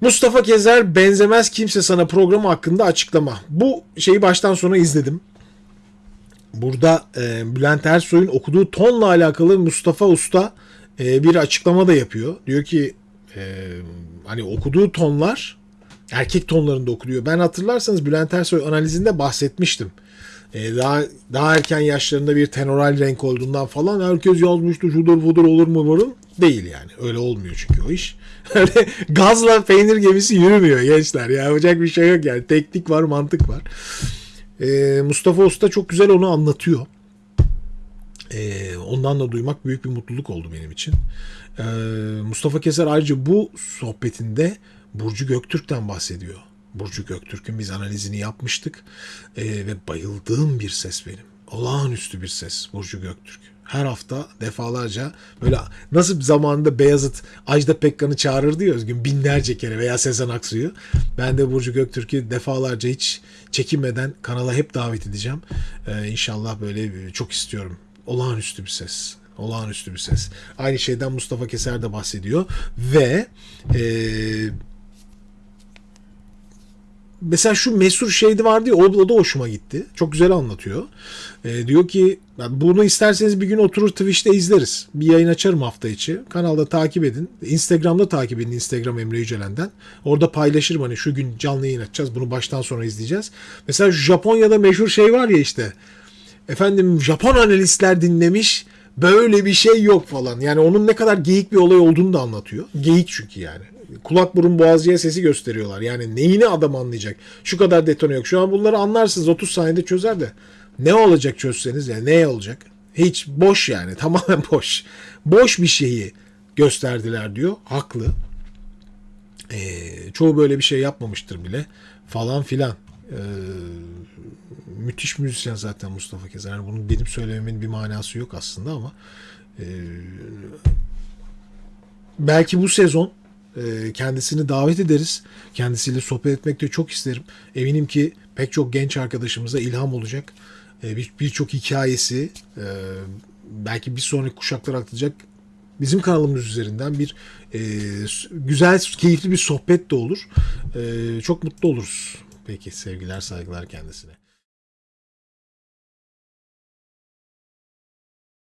Mustafa Kezer benzemez kimse sana programı hakkında açıklama. Bu şeyi baştan sona izledim. Burada e, Bülent Ersoy'un okuduğu tonla alakalı Mustafa Usta e, bir açıklama da yapıyor. Diyor ki e, hani okuduğu tonlar erkek tonlarında okunuyor. Ben hatırlarsanız Bülent Ersoy analizinde bahsetmiştim. E, daha daha erken yaşlarında bir tenoral renk olduğundan falan herkes yazmıştı şudur budur olur mu varın değil yani. Öyle olmuyor çünkü o iş. Öyle gazla peynir gemisi yürümüyor gençler. Ya yapacak bir şey yok yani. Teknik var, mantık var. E, Mustafa Usta çok güzel onu anlatıyor. E, ondan da duymak büyük bir mutluluk oldu benim için. Mustafa Keser ayrıca bu sohbetinde Burcu Göktürk'ten bahsediyor. Burcu Göktürk'ün biz analizini yapmıştık E, ve bayıldığım bir ses benim. Olağanüstü bir ses Burcu Göktürk. Her hafta defalarca böyle nasıl zamanında Beyazıt Ajda Pekkan'ı çağırırdı ya Özgün binlerce kere veya Sezen Aksu'yu. Ben de Burcu Göktürk'ü defalarca hiç çekinmeden kanala hep davet edeceğim. Ee, inşallah böyle çok istiyorum. Olağanüstü bir ses. Olağanüstü bir ses. Aynı şeyden Mustafa Keser de bahsediyor. Ve eee mesela şu mesur şeydi vardı ya o da hoşuma gitti. Çok güzel anlatıyor. Ee, diyor ki "Ben bunu isterseniz bir gün oturur Twitch'te izleriz. Bir yayın açarım hafta içi. Kanalda takip edin. Instagram'da takip edin. Instagram Emre Yücelen'den. Orada paylaşırım hani şu gün canlı yayın açacağız. Bunu baştan sona izleyeceğiz. Mesela Japonya'da meşhur şey var ya işte. Efendim Japon analistler dinlemiş. Böyle bir şey yok falan. Yani onun ne kadar geyik bir olay olduğunu da anlatıyor. Geyik çünkü yani. Kulak burun boğazcıya sesi gösteriyorlar. Yani neyini adam anlayacak? Şu kadar detone yok. Şu an bunları anlarsınız 30 saniyede çözer de. Ne olacak çözseniz yani ne olacak? Hiç boş yani tamamen boş. Boş bir şeyi gösterdiler diyor. Haklı. Ee, çoğu böyle bir şey yapmamıştır bile falan filan. Ee, müthiş müzisyen zaten Mustafa Keser. Yani bunu benim söylememin bir manası yok aslında ama e, belki bu sezon kendisini davet ederiz. Kendisiyle sohbet etmek de çok isterim. Eminim ki pek çok genç arkadaşımıza ilham olacak. E, bir- Birçok hikayesi e, belki bir sonraki kuşaklara aktaracak bizim kanalımız üzerinden bir e, güzel, keyifli bir sohbet de olur. E, çok mutlu oluruz. Peki sevgiler, saygılar kendisine.